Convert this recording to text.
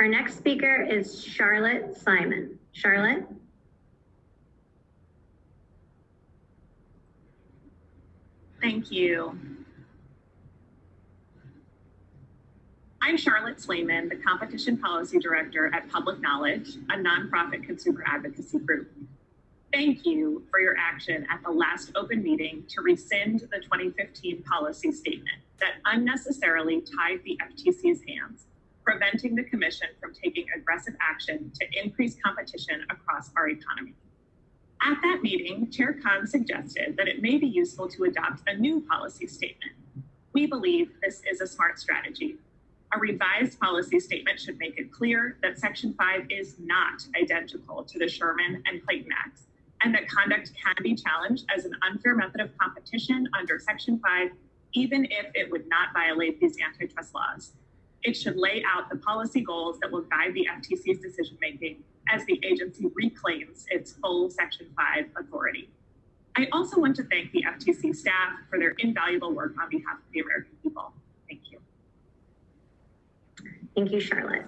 Our next speaker is Charlotte Simon. Charlotte? Thank you. I'm Charlotte Slaiman, the Competition Policy Director at Public Knowledge, a nonprofit consumer advocacy group. Thank you for your action at the last open meeting to rescind the 2015 policy statement that unnecessarily tied the FTC's hands, preventing the Commission from taking aggressive action to increase competition across our economy. At that meeting, Chair Khan suggested that it may be useful to adopt a new policy statement. We believe this is a smart strategy. A revised policy statement should make it clear that Section 5 is not identical to the Sherman and Clayton Acts, and that conduct can be challenged as an unfair method of competition under Section 5, even if it would not violate these antitrust laws. It should lay out the policy goals that will guide the FTC's decision making as the agency reclaims its full Section 5 authority. I also want to thank the FTC staff for their invaluable work on behalf of the American people. Thank you. Thank you, Charlotte.